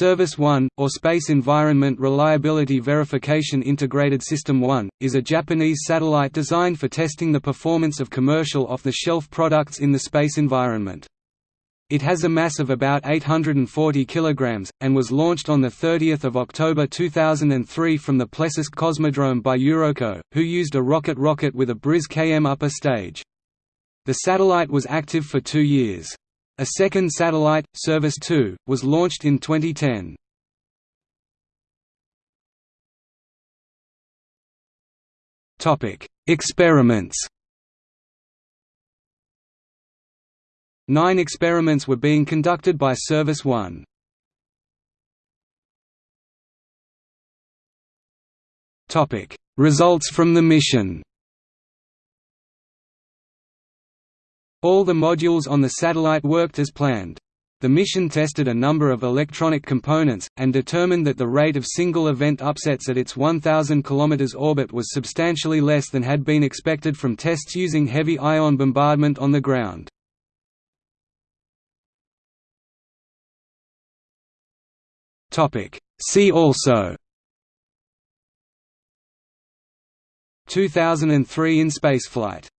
SERVIS-1, or Space Environment Reliability Verification Integrated System 1, is a Japanese satellite designed for testing the performance of commercial off-the-shelf products in the space environment. It has a mass of about 840 kg, and was launched on 30 October 2003 from the Plesetsk Cosmodrome by Eurockot, who used a Rockot rocket with a Briz KM upper stage. The satellite was active for two years. A second satellite, SERVIS-2, was launched in 2010. Topic: Experiments. Nine experiments were being conducted by SERVIS-1. Topic: Results from the mission. All the modules on the satellite worked as planned. The mission tested a number of electronic components, and determined that the rate of single-event upsets at its 1,000 km orbit was substantially less than had been expected from tests using heavy ion bombardment on the ground. See also 2003 in spaceflight